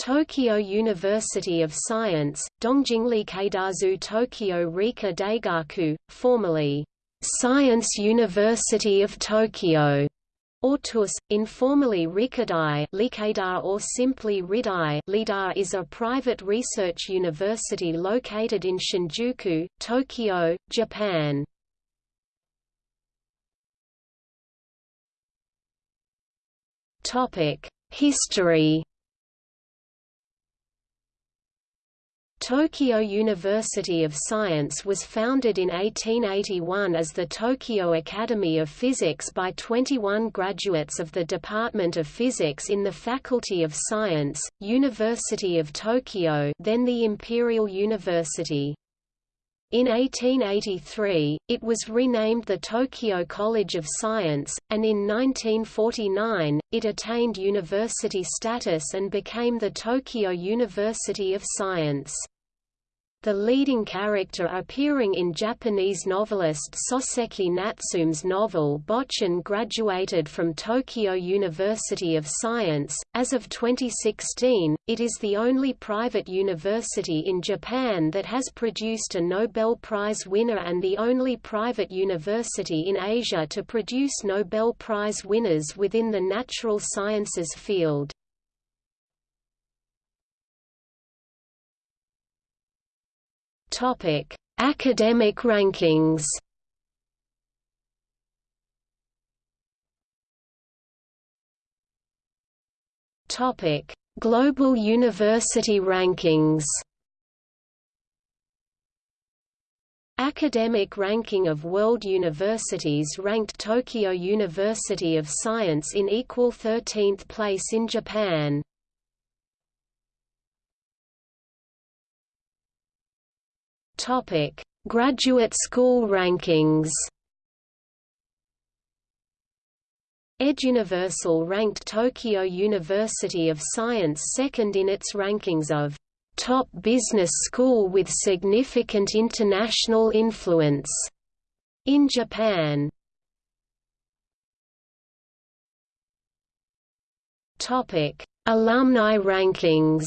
Tokyo University of Science, Dongjingli Keidazu Tokyo Rika Daigaku, formerly Science University of Tokyo, or TUS, informally Rikadai Likadar or simply Ridai Lidar is a private research university located in Shinjuku, Tokyo, Japan. History Tokyo University of Science was founded in 1881 as the Tokyo Academy of Physics by 21 graduates of the Department of Physics in the Faculty of Science, University of Tokyo then the Imperial University. In 1883, it was renamed the Tokyo College of Science, and in 1949, it attained university status and became the Tokyo University of Science. The leading character appearing in Japanese novelist Soseki Natsume's novel Botchan graduated from Tokyo University of Science. As of 2016, it is the only private university in Japan that has produced a Nobel Prize winner and the only private university in Asia to produce Nobel Prize winners within the natural sciences field. Topic: Academic rankings. Topic: Global University Rankings. Academic ranking of world universities ranked Tokyo University of Science in equal 13th place in Japan. Topic: Graduate school rankings. EdUniversal ranked Tokyo University of Science second in its rankings of top business school with significant international influence in Japan. Topic: Alumni rankings.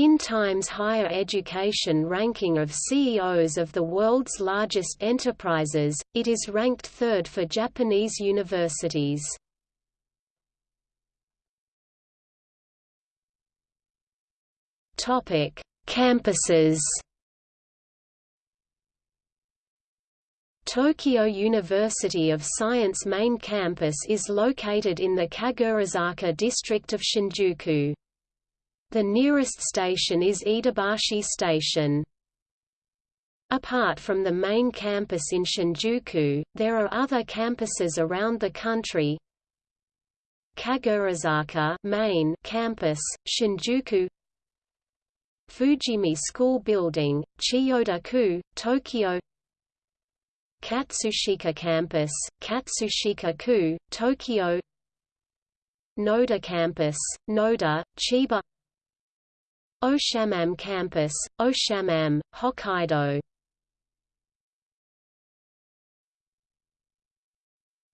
In Times Higher Education ranking of CEOs of the world's largest enterprises, it is ranked third for Japanese universities. Topic: Campuses. Tokyo University of Science main campus is located in the Kagurazaka district of Shinjuku. The nearest station is Iidabashi Station. Apart from the main campus in Shinjuku, there are other campuses around the country. Kagurazaka main campus, Shinjuku Fujimi School Building, Chiyoda-ku, Tokyo Katsushika Campus, Katsushika-ku, Tokyo Noda Campus, Noda, Chiba Oshamam Campus, Oshamam, Hokkaido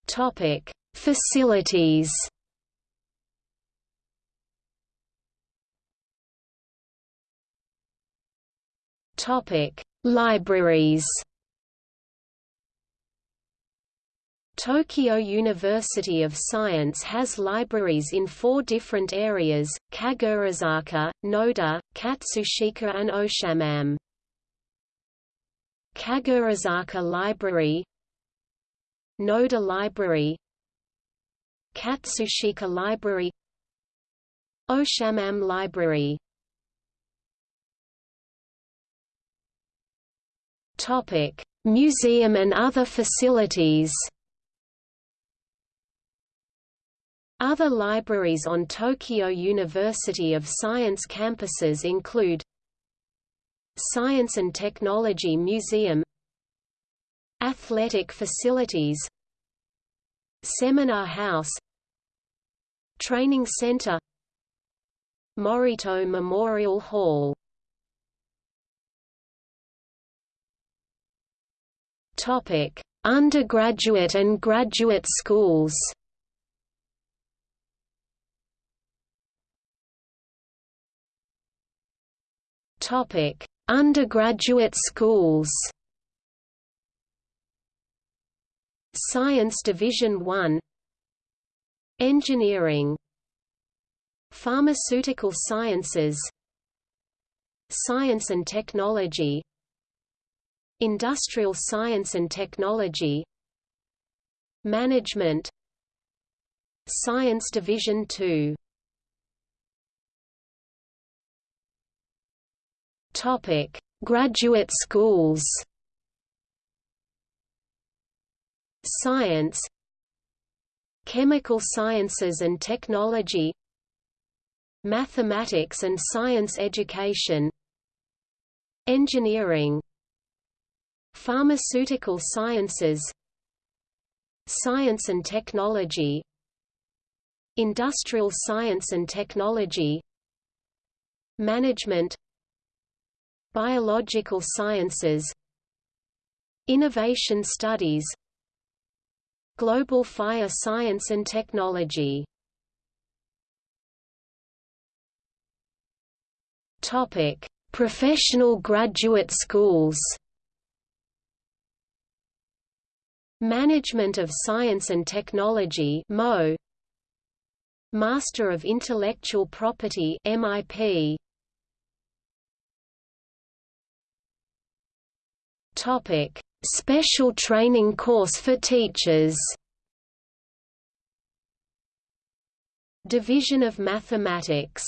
Topic: Facilities. Topic: Libraries. Tokyo University of Science has libraries in four different areas, Kagurazaka, Noda, Katsushika and Oshamam. Kagurazaka Library Noda Library Katsushika Library Oshamam Library Museum and other facilities Other libraries on Tokyo University of Science campuses include Science and Technology Museum Athletic facilities Seminar House Training Center Morito Memorial Hall. Undergraduate and graduate schools Topic: Undergraduate schools. Science Division 1 Engineering. Pharmaceutical Sciences. Science and Technology. Industrial Science and Technology. Management. Science Division 2 Topic: Graduate schools. Science. Chemical Sciences and Technology. Mathematics and Science Education. Engineering. Pharmaceutical Sciences. Science and Technology. Industrial Science and Technology. Management Biological Sciences Innovation Studies Global Fire Science and Technology Topic: Professional graduate schools. Management of Science and Technology (MO). Master of Intellectual Property (MIP). Topic: Special training course for teachers? Division of Mathematics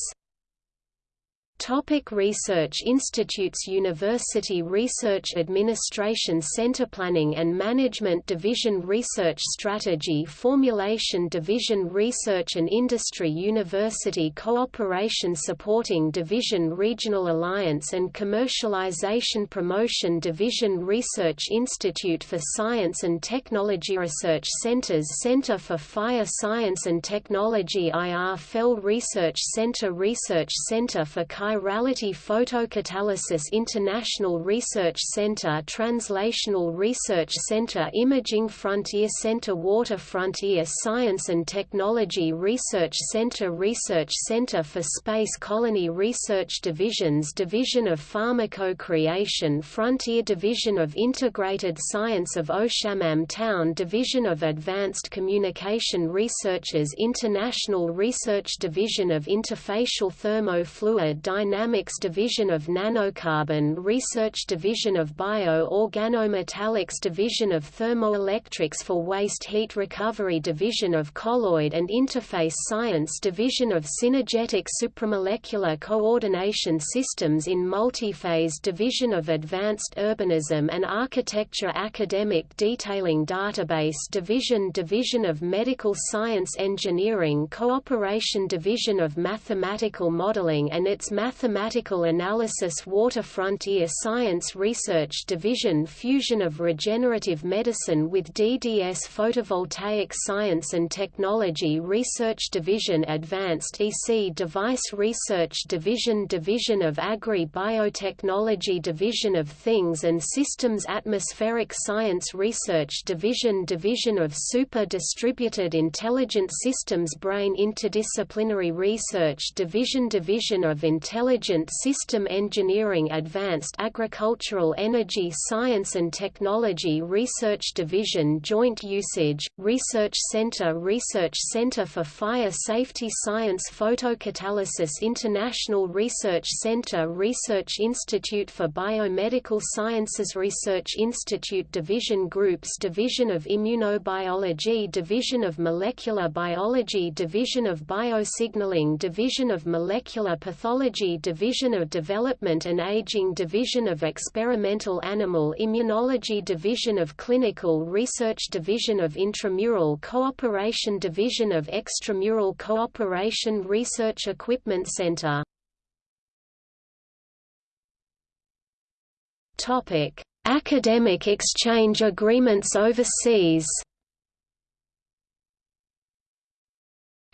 Topic research institutes University Research Administration Center Planning and Management Division Research Strategy Formulation Division Research and Industry University Cooperation Supporting Division Regional Alliance and Commercialization Promotion Division Research Institute for Science and Technology Research Centers Center for Fire Science and Technology IR Fell Research Center Research Center for Chirality Photocatalysis International Research Center Translational Research Center Imaging Frontier Center Water Frontier Science and Technology Research Center Research Center for Space Colony Research Divisions Division of Pharmaco-Creation Frontier Division of Integrated Science of Oshamam Town Division of Advanced Communication Researchers International Research Division of Interfacial Thermofluid Dynamics Division of Nanocarbon Research Division of Bio-Organometallics Division of Thermoelectrics for Waste Heat Recovery Division of Colloid and Interface Science Division of Synergetic Supramolecular Coordination Systems in Multiphase Division of Advanced Urbanism and Architecture Academic Detailing Database Division Division of Medical Science Engineering Cooperation Division of Mathematical Modeling and its Mathematical Analysis Water Frontier Science Research Division Fusion of Regenerative Medicine with DDS Photovoltaic Science and Technology Research Division Advanced EC Device Research Division Division of Agri-Biotechnology Division of Things and Systems Atmospheric Science Research Division Division of Super Distributed Intelligent Systems Brain Interdisciplinary Research Division Division of Intelligent Intelligent System Engineering Advanced Agricultural Energy Science and Technology Research Division Joint Usage, Research Center Research Center for Fire Safety Science Photocatalysis International Research Center Research Institute for Biomedical Sciences Research Institute Division Groups Division of Immunobiology Division of Molecular Biology Division of Biosignaling Division of Molecular Pathology Division of Development and Aging Division of Experimental Animal Immunology Division of Clinical Research Division of Intramural Cooperation Division of Extramural Cooperation Research Equipment Center. Academic exchange agreements overseas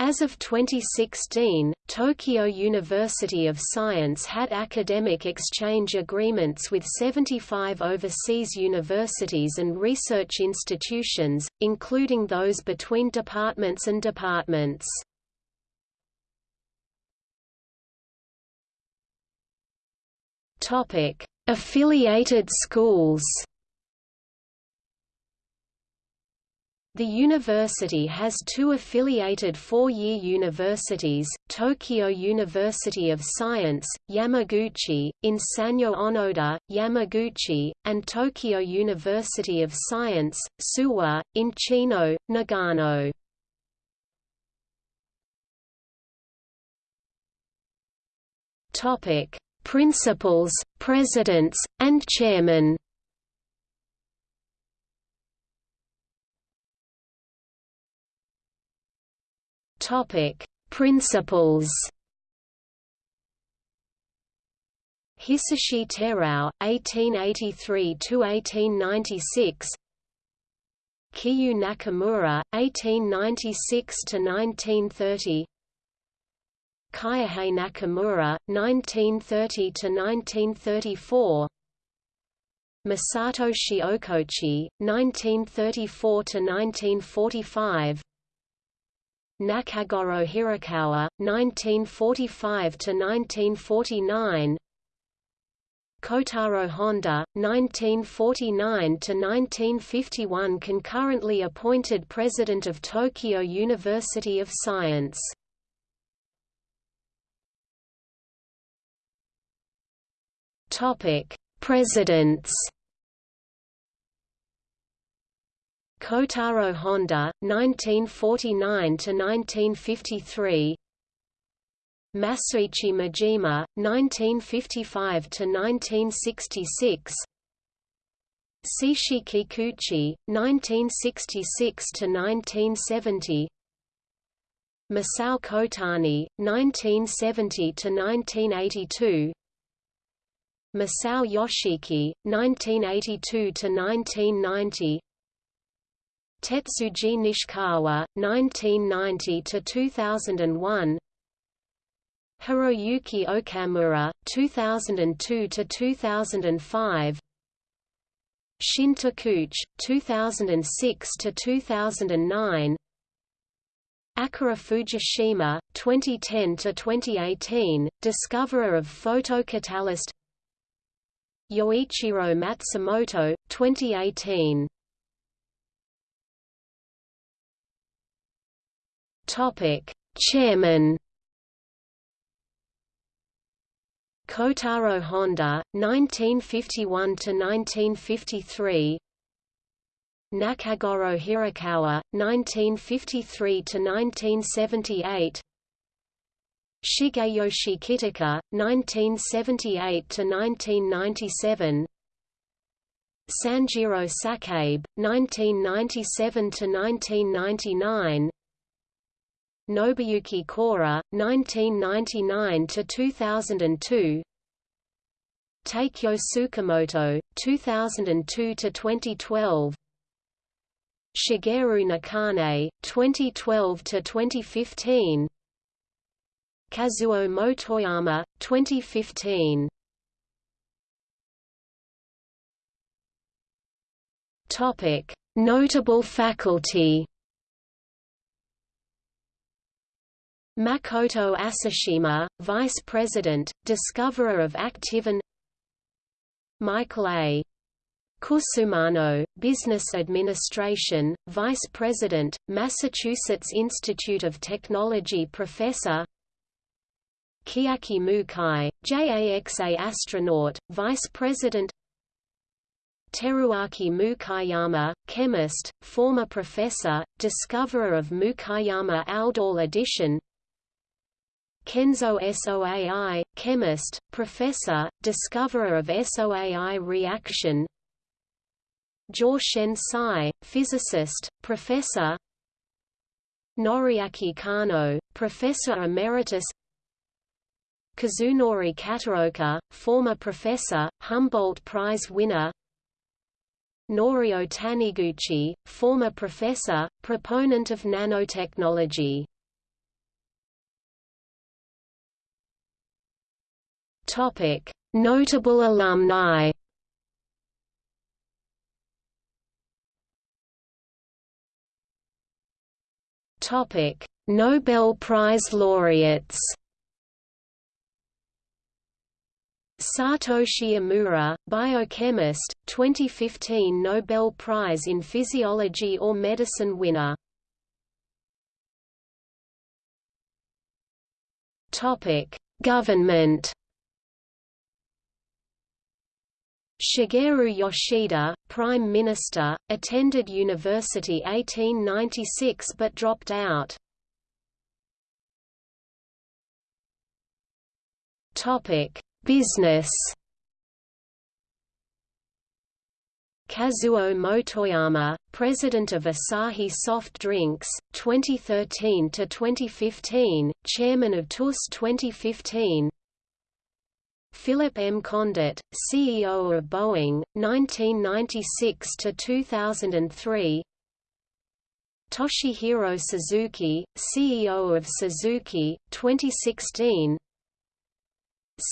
As of 2016, Tokyo University of Science had academic exchange agreements with 75 overseas universities and research institutions, including those between departments and departments. Affiliated schools. The university has two affiliated four-year universities, Tokyo University of Science, Yamaguchi, in Sanyo Onoda, Yamaguchi, and Tokyo University of Science, Suwa, in Chino, Nagano. Principals, presidents, and chairmen Topic: Principals. Hisashi Terao, 1883–1896 Kiyu Nakamura, 1896–1930 Kyohei Nakamura, 1930–1934 Masato Shiokochi, 1934–1945 Nakagoro Hirakawa, 1945–1949 Kotaro Honda, 1949–1951 concurrently appointed President of Tokyo University of Science. Presidents Kotaro Honda, 1949–1953 Masuichi Majima, 1955–1966 Seishi Kikuchi, 1966–1970 Masao Kotani, 1970–1982 Masao Yoshiki, 1982–1990 Tetsuji Nishikawa, 1990–2001 Hiroyuki Okamura, 2002–2005 Shin Takeuchi, 2006–2009 Akira Fujishima, 2010–2018, discoverer of photocatalyst. Yoichiro Matsumoto, 2018 Chairman Kotaro Honda, 1951 to 1953. Nakagoro Hirakawa, 1953 to 1978. Shigeyoshi Kitaka, 1978 to 1997. Sanjiro Sakabe, 1997 to 1999. Nobuyuki Kora, 1999–2002 Takeo Tsukamoto, 2002–2012 Shigeru Nakane, 2012–2015 Kazuo Motoyama, 2015 Notable faculty Makoto Asashima, Vice President, discoverer of Activin Michael A. Cusumano, Business Administration, Vice President, Massachusetts Institute of Technology Professor Chiaki Mukai, JAXA astronaut, Vice President Teruaki Mukaiyama, chemist, former professor, discoverer of Mukaiyama aldol addition Kenzo Soai, chemist, professor, discoverer of SOAI reaction. Shen Sai, physicist, professor. Noriaki Kano, professor emeritus. Kazunori Kataoka, former professor, Humboldt Prize winner. Norio Taniguchi, former professor, proponent of nanotechnology Notable alumni. Topic: Nobel Prize laureates. Satoshi Omura, biochemist, 2015 Nobel Prize in Physiology or Medicine winner. Topic: Government. Shigeru Yoshida, Prime Minister, attended university 1896 but dropped out. Topic: Business Kazuo Motoyama, president of Asahi Soft Drinks, 2013 to 2015, chairman of TUS 2015. Philip M. Condit, CEO of Boeing, 1996 to 2003. Toshihiro Suzuki, CEO of Suzuki, 2016.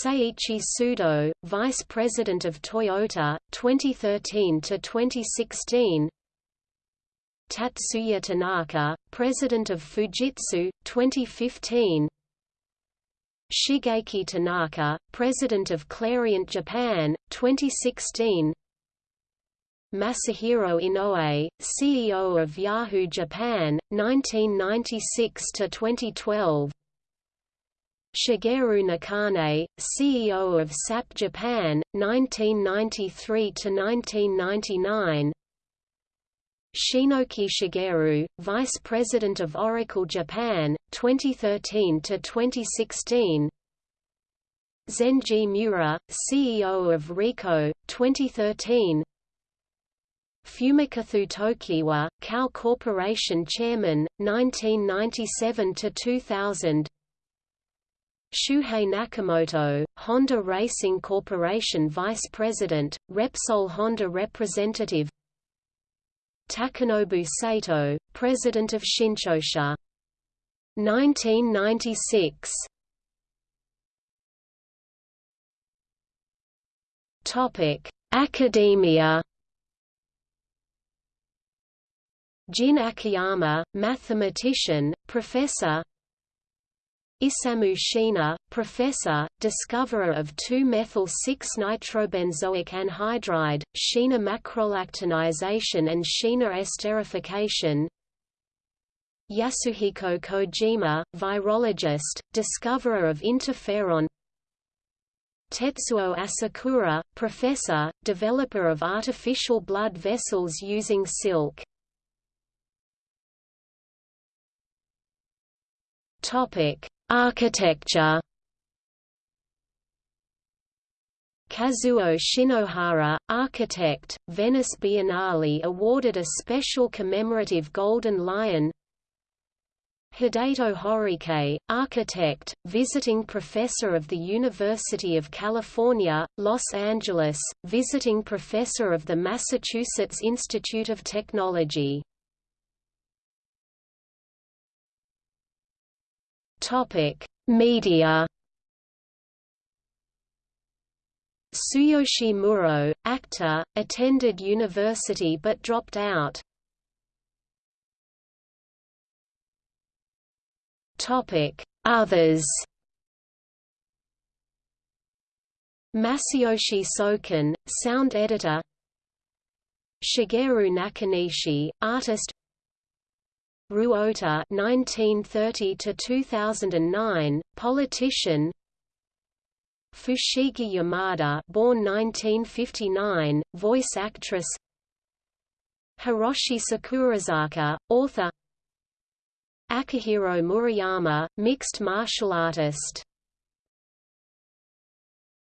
Seiichi Sudo, Vice President of Toyota, 2013 to 2016. Tatsuya Tanaka, President of Fujitsu, 2015. Shigeki Tanaka, President of Clariant Japan, 2016. Masahiro Inoue, CEO of Yahoo Japan, 1996 to 2012. Shigeru Nakane, CEO of SAP Japan, 1993–1999 Shinoki Shigeru, Vice President of Oracle Japan, 2013–2016 Zenji Miura, CEO of Ricoh, 2013 Fumikatsu Tokiwa, Kao Corporation Chairman, 1997–2000 Shuhei Nakamoto, Honda Racing Corporation Vice President, Repsol Honda Representative Takanobu Sato, President of Shinchosha. 1996 Topic: Academia. Jin Akiyama, mathematician, professor, Isamu Shiina, professor, discoverer of 2-methyl-6-nitrobenzoic anhydride, Shiina macrolactonization and Shiina esterification. Yasuhiko Kojima, virologist, discoverer of interferon. Tetsuo Asakura, professor, developer of artificial blood vessels using silk. Topic Architecture. Kazuo Shinohara, architect, Venice Biennale awarded a special commemorative Golden Lion. Hideto Horike, architect, visiting professor of the University of California, Los Angeles, visiting professor of the Massachusetts Institute of Technology Topic: Media. Tsuyoshi Muro, actor, attended university but dropped out. Topic: Others. Masayoshi Soken, sound editor. Shigeru Nakanishi, artist Ruota 1930 to 2009 politician. Fushigi Yamada born 1959 voice actress. Hiroshi Sakurazaka author. Akihiro Murayama mixed martial artist